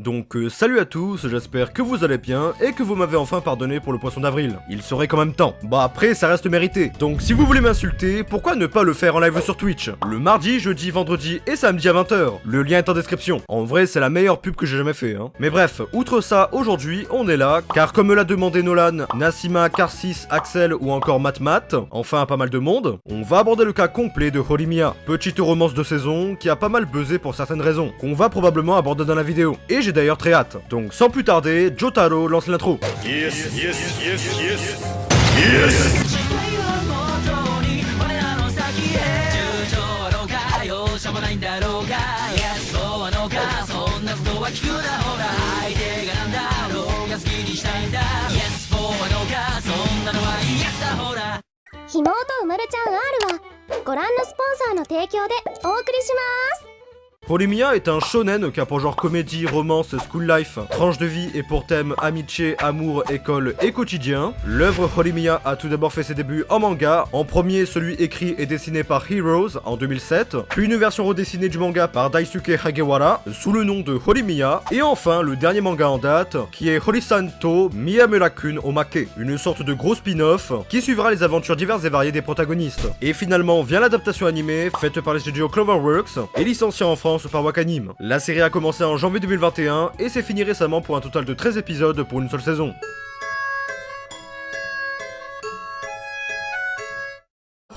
Donc euh, salut à tous, j'espère que vous allez bien et que vous m'avez enfin pardonné pour le poisson d'avril. Il serait quand même temps. Bah après, ça reste mérité. Donc si vous voulez m'insulter, pourquoi ne pas le faire en live sur Twitch? Le mardi, jeudi, vendredi et samedi à 20h. Le lien est en description. En vrai, c'est la meilleure pub que j'ai jamais fait. Hein. Mais bref, outre ça, aujourd'hui, on est là, car comme l'a demandé Nolan, Nassima, Karsis, Axel ou encore Matmat, enfin pas mal de monde, on va aborder le cas complet de Horimia, petite romance de saison qui a pas mal buzzé pour certaines raisons, qu'on va probablement aborder dans la vidéo. j'ai d'ailleurs très hâte. Donc sans plus tarder, Jotaro lance l'intro. Yes, yes, yes, Yes 妹うまるちゃん R はご覧のスポンサーの提供でお送りします Polimia est un shonen qui a pour genre comédie, romance, school life, tranche de vie et pour thème amitié, amour, école et quotidien. L'œuvre Polimia a tout d'abord fait ses débuts en manga, en premier celui écrit et dessiné par Heroes en 2007, puis une version redessinée du manga par Daisuke Hagewara sous le nom de Horimiya, et enfin le dernier manga en date qui est Horisanto Miyamura-kun Omake, une sorte de gros spin-off qui suivra les aventures diverses et variées des protagonistes. Et finalement vient l'adaptation animée faite par les studios Cloverworks et licenciée en France par Wakanim. La série a commencé en janvier 2021 et s'est finie récemment pour un total de 13 épisodes pour une seule saison.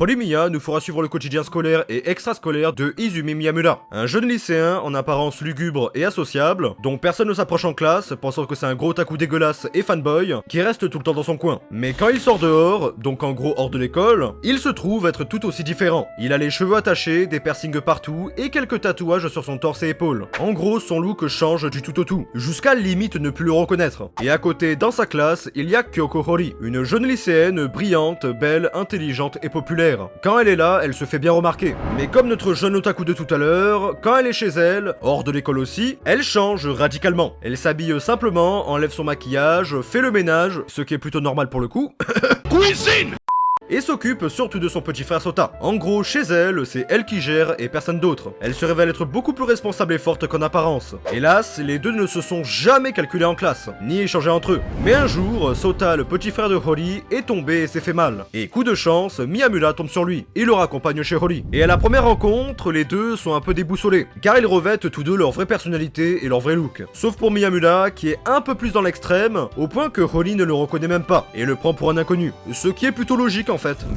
Horimiya nous fera suivre le quotidien scolaire et extrascolaire de Izumi Miyamura, un jeune lycéen en apparence lugubre et associable, dont personne ne s'approche en classe, pensant que c'est un gros taku dégueulasse et fanboy, qui reste tout le temps dans son coin. Mais quand il sort dehors, donc en gros hors de l'école, il se trouve être tout aussi différent. Il a les cheveux attachés, des piercings partout et quelques tatouages sur son torse et épaules. En gros, son look change du tout au tout, jusqu'à limite ne plus le reconnaître. Et à côté, dans sa classe, il y a Kyoko Hori, une jeune lycéenne brillante, belle, intelligente et populaire. Quand elle est là, elle se fait bien remarquer. Mais comme notre jeune otaku de tout à l'heure, quand elle est chez elle, hors de l'école aussi, elle change radicalement. Elle s'habille simplement, enlève son maquillage, fait le ménage, ce qui est plutôt normal pour le coup. Cuisine! Et s'occupe surtout de son petit frère Sota. En gros, chez elle, c'est elle qui gère et personne d'autre. Elle se révèle être beaucoup plus responsable et forte qu'en apparence. Hélas, les deux ne se sont jamais calculés en classe, ni échangés entre eux. Mais un jour, Sota, le petit frère de Hori, est tombé et s'est fait mal. Et coup de chance, Miyamura tombe sur lui et le raccompagne chez Hori. Et à la première rencontre, les deux sont un peu déboussolés, car ils revêtent tous deux leur vraie personnalité et leur vrai look. Sauf pour Miyamura, qui est un peu plus dans l'extrême, au point que Hori ne le reconnaît même pas, et le prend pour un inconnu. Ce qui est plutôt logique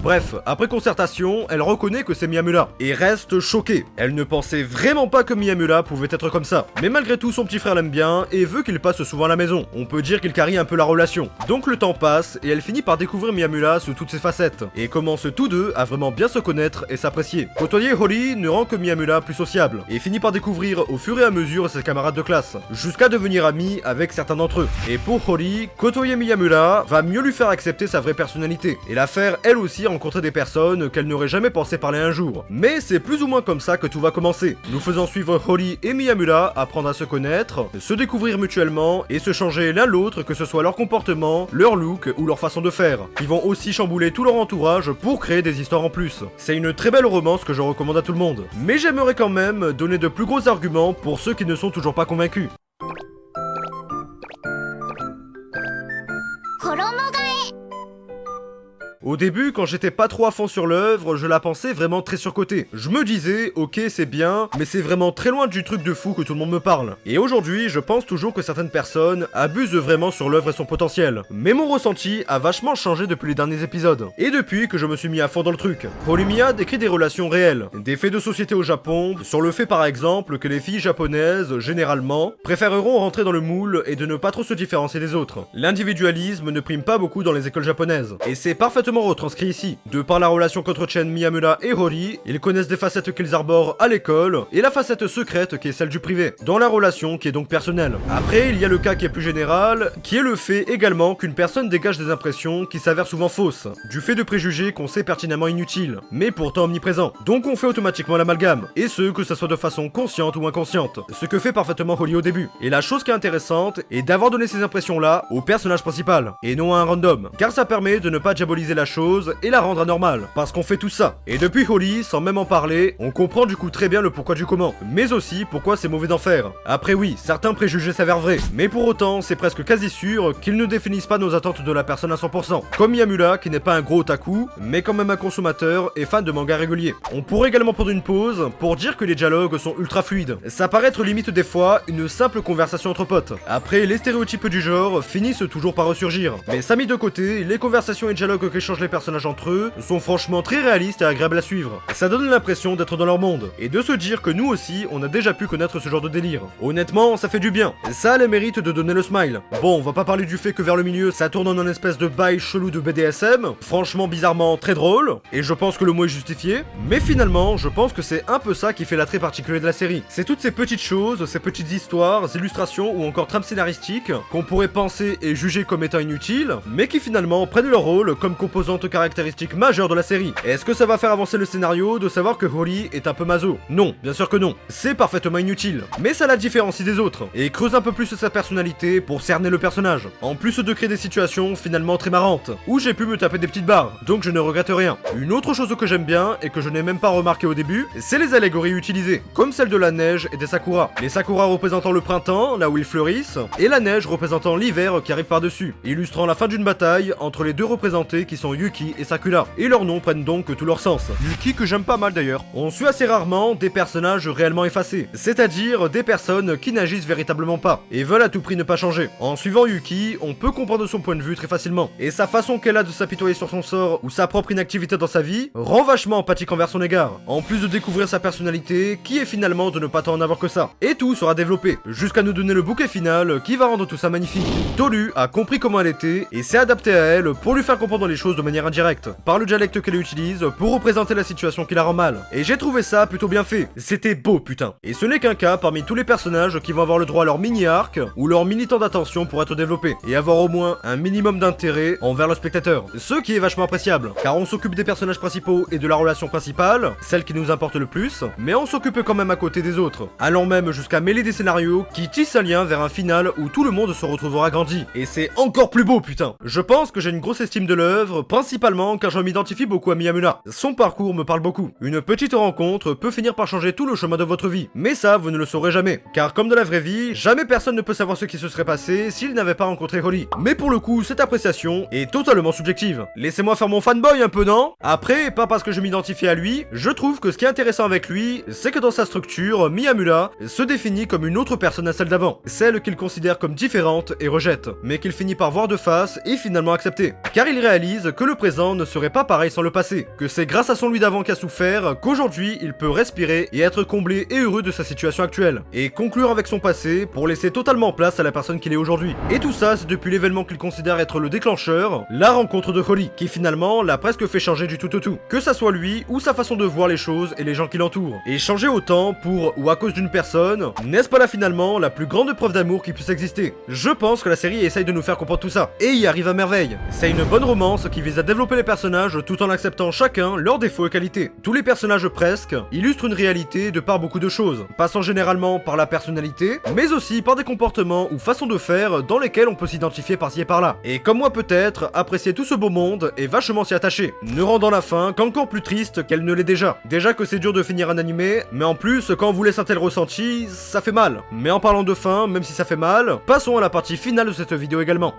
Bref, après concertation, elle reconnaît que c'est Miyamura, et reste choquée. Elle ne pensait vraiment pas que Miyamura pouvait être comme ça. Mais malgré tout, son petit frère l'aime bien, et veut qu'il passe souvent à la maison. On peut dire qu'il carie un peu la relation. Donc le temps passe, et elle finit par découvrir Miyamura sous toutes ses facettes, et commence tous deux à vraiment bien se connaître et s'apprécier. Côtoyer Hori ne rend que Miyamura plus sociable, et finit par découvrir au fur et à mesure ses camarades de classe, jusqu'à devenir ami avec certains d'entre eux. Et pour Hori, côtoyer Miyamura va mieux lui faire accepter sa vraie personnalité, et la faire elle aussi rencontrer des personnes qu'elle n'aurait jamais pensé parler un jour. Mais c'est plus ou moins comme ça que tout va commencer, nous faisant suivre Hori et Miyamura apprendre à se connaître, se découvrir mutuellement et se changer l'un l'autre que ce soit leur comportement, leur look ou leur façon de faire, qui vont aussi chambouler tout leur entourage pour créer des histoires en plus. C'est une très belle romance que je recommande à tout le monde. Mais j'aimerais quand même donner de plus gros arguments pour ceux qui ne sont toujours pas convaincus. 衣替え Au début, quand j'étais pas trop à fond sur l'œuvre, je la pensais vraiment très surcotée. Je me disais, ok c'est bien, mais c'est vraiment très loin du truc de fou que tout le monde me parle. Et aujourd'hui, je pense toujours que certaines personnes abusent vraiment sur l'œuvre et son potentiel. Mais mon ressenti a vachement changé depuis les derniers épisodes. Et depuis que je me suis mis à fond dans le truc. Polymia décrit des relations réelles, des faits de société au Japon, sur le fait par exemple que les filles japonaises, généralement, préféreront rentrer dans le moule et de ne pas trop se différencier des autres. L'individualisme ne prime pas beaucoup dans les écoles japonaises. Et c'est parfaitement retranscrit ici. De par la relation qu'entretiennent Miyamura et Hori, ils connaissent des facettes qu'ils arborent à l'école, et la facette secrète qui est celle du privé, dans la relation qui est donc personnelle. Après, il y a le cas qui est plus général, qui est le fait également qu'une personne dégage des impressions qui s'avèrent souvent fausses, du fait de préjugés qu'on sait pertinemment inutiles, mais pourtant omniprésents. Donc on fait automatiquement l'amalgame, et ce, que ça soit de façon consciente ou inconsciente, ce que fait parfaitement Hori au début. Et la chose qui est intéressante est d'avoir donné ces impressions-là au personnage principal, et non à un random, car ça permet de ne pas diaboliser la chose et la rendre anormale. Parce qu'on fait tout ça. Et depuis Holly, sans même en parler, on comprend du coup très bien le pourquoi du comment. Mais aussi pourquoi c'est mauvais d'en faire. Après oui, certains préjugés s'avèrent vrais. Mais pour autant, c'est presque quasi sûr qu'ils ne définissent pas nos attentes de la personne à 100%. Comme Yamula, qui n'est pas un gros otaku, mais quand même un consommateur et fan de manga régulier. On pourrait également prendre une pause pour dire que les dialogues sont ultra fluides. Ça paraît être limite des fois une simple conversation entre potes. Après, les stéréotypes du genre finissent toujours par ressurgir. Mais ça mis de côté, les conversations et dialogues qu'échangent les personnages entre eux sont franchement très réalistes et agréables à suivre. Ça donne l'impression d'être dans leur monde, et de se dire que nous aussi, on a déjà pu connaître ce genre de délire. Honnêtement, ça fait du bien. Ça a le mérite de donner le smile. Bon, on va pas parler du fait que vers le milieu, ça tourne en un espèce de bail chelou de BDSM, franchement bizarrement très drôle, et je pense que le mot est justifié, mais finalement, je pense que c'est un peu ça qui fait l'attrait particulier de la série. C'est toutes ces petites choses, ces petites histoires, illustrations ou encore trames scénaristiques qu'on pourrait penser et juger comme étant inutiles, mais qui finalement prennent leur rôle comme composante caractéristique majeure de la série. Est-ce que ça va faire avancer le scénario de savoir que Holly est un peu maso? Non, bien sûr que non. C'est parfaitement inutile. Mais ça la différencie des autres, et creuse un peu plus sa personnalité pour cerner le personnage. En plus de créer des situations finalement très marrantes, où j'ai pu me taper des petites barres, donc je ne regrette rien. Une autre chose que j'aime bien, et que je n'ai même pas remarqué au début, c'est les allégories utilisées, comme celle de la neige et des sakura. Les sakura représentant le printemps, là où ils fleurissent, et la neige représentant l'hiver qui arrive par-dessus, illustrant la fin d'une bataille entre les deux représentés qui sont Yuki et Sakura. Et leurs noms prennent donc tout leur sens. Yuki que j'aime pas mal d'ailleurs. On suit assez rarement des personnages réellement effacés, c'est-à-dire des personnes qui n'agissent véritablement pas, et veulent à tout prix ne pas changer. En suivant Yuki, on peut comprendre son point de vue très facilement, et sa façon qu'elle a de s'apitoyer sur son sort ou sa propre inactivité dans sa vie rend vachement empathique envers son égard, en plus de découvrir sa personnalité qui est finalement de ne pas tant en avoir que ça. Et tout sera développé, jusqu'à nous donner le bouquet final qui va rendre tout ça magnifique. Tolu a compris comment elle était et s'est adapté à elle pour lui faire comprendre les choses de manière indirecte, par le dialecte qu'elle utilise pour représenter la situation qui la rend mal. Et j'ai trouvé ça plutôt bien fait. C'était beau putain. Et ce n'est qu'un cas parmi tous les personnages qui vont avoir le droit à leur mini-arc ou leur mini-temps d'attention pour être développés et avoir au moins un minimum d'intérêt envers le spectateur. Ce qui est vachement appréciable, car on s'occupe des personnages principaux et de la relation principale, celle qui nous importe le plus, mais on s'occupe quand même à côté des autres, allant même jusqu'à mêler des scénarios qui tissent un lien vers un final où tout le monde se retrouvera grandi. Et c'est encore plus beau putain Je pense que j'ai une grosse estime de l'œuvre, principalement car je m'identifie beaucoup à Miyamura. Son parcours me parle beaucoup. Une petite rencontre peut finir par changer tout le chemin de votre vie, mais ça vous ne le saurez jamais, car comme dans la vraie vie, jamais personne ne peut savoir ce qui se serait passé s'il n'avait pas rencontré Holly. Mais pour le coup, cette appréciation est totalement subjective. Laissez-moi faire mon fanboy un peu, non? Après, pas parce que je m'identifie à lui, je trouve que ce qui est intéressant avec lui, c'est que dans sa structure, Miyamura se définit comme une autre personne à celle d'avant, celle qu'il considère comme différente et rejette, mais qu'il finit par voir de face et finalement accepter. Car il réalise que le présent ne serait pas pareil sans le passé, que c'est grâce à son lui d'avant qui a souffert qu'aujourd'hui il peut respirer et être comblé et heureux de sa situation actuelle, et conclure avec son passé pour laisser totalement place à la personne qu'il est aujourd'hui. Et tout ça, c'est depuis l'événement qu'il considère être le déclencheur, la rencontre de Holly, qui finalement l'a presque fait changer du tout au tout. Que ça soit lui ou sa façon de voir les choses et les gens qui l'entourent. Et changer autant pour ou à cause d'une personne, n'est-ce pas là finalement la plus grande preuve d'amour qui puisse exister? Je pense que la série essaye de nous faire comprendre tout ça, et y arrive à merveille. C'est une bonne romance qui vise à développer les personnages tout en acceptant chacun leurs défauts et qualités. Tous les personnages presque illustrent une réalité de par beaucoup de choses, passant généralement par la personnalité, mais aussi par des comportements ou façons de faire dans lesquels on peut s'identifier par-ci et par-là. Et comme moi peut-être, apprécier tout ce beau monde et vachement s'y attacher, ne rendant la fin qu'encore plus triste qu'elle ne l'est déjà. Déjà que c'est dur de finir un animé, mais en plus, quand on vous laisse un tel ressenti, ça fait mal. Mais en parlant de fin, même si ça fait mal, passons à la partie finale de cette vidéo également.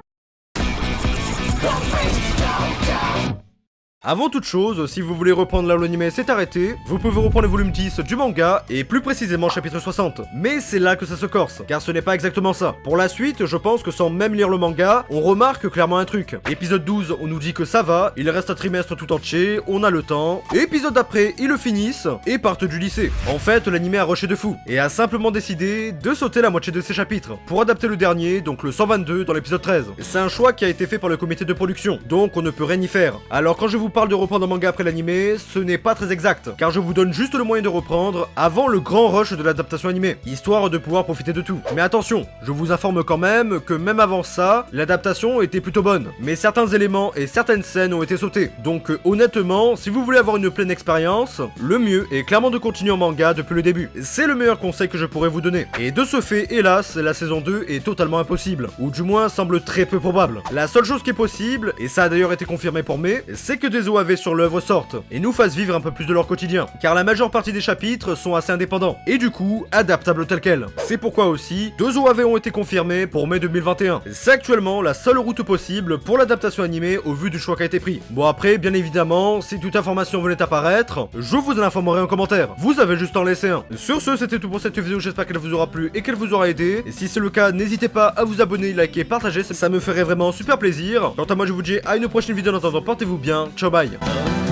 Avant toute chose, si vous voulez reprendre là où l'anime s'est arrêté, vous pouvez reprendre le volume 10 du manga, et plus précisément chapitre 60. Mais c'est là que ça se corse, car ce n'est pas exactement ça. Pour la suite, je pense que sans même lire le manga, on remarque clairement un truc. Épisode 12, on nous dit que ça va, il reste un trimestre tout entier, on a le temps. Épisode d'après, ils le finissent, et partent du lycée. En fait, l'anime a rushé de fou, et a simplement décidé de sauter la moitié de ses chapitres, pour adapter le dernier, donc le 122, dans l'épisode 13. C'est un choix qui a été fait par le comité de production, donc on ne peut rien y faire. Alors quand je vous vous parle de reprendre un manga après l'animé, ce n'est pas très exact, car je vous donne juste le moyen de reprendre avant le grand rush de l'adaptation animée, histoire de pouvoir profiter de tout. Mais attention, je vous informe quand même que même avant ça, l'adaptation était plutôt bonne, mais certains éléments et certaines scènes ont été sautés. Donc euh, honnêtement, si vous voulez avoir une pleine expérience, le mieux est clairement de continuer en manga depuis le début. C'est le meilleur conseil que je pourrais vous donner. Et de ce fait, hélas, la saison 2 est totalement impossible, ou du moins semble très peu probable. La seule chose qui est possible, et ça a d'ailleurs été confirmé pour mai, c'est que OAV sur l'œuvre sortent, et nous fassent vivre un peu plus de leur quotidien, car la majeure partie des chapitres sont assez indépendants, et du coup, adaptables tels quels. C'est pourquoi aussi, deux OAV ont été confirmés pour mai 2021. C'est actuellement la seule route possible pour l'adaptation animée au vu du choix qui a été pris. Bon après, bien évidemment, si toute information venait apparaître, je vous en informerai en commentaire. Vous avez juste en laisser un. Sur ce, c'était tout pour cette vidéo, j'espère qu'elle vous aura plu et qu'elle vous aura aidé. Et si c'est le cas, n'hésitez pas à vous abonner, liker, partager, ça me ferait vraiment super plaisir. Quant à moi, je vous dis à une prochaine vidéo, en attendant, portez-vous bien, ciao bye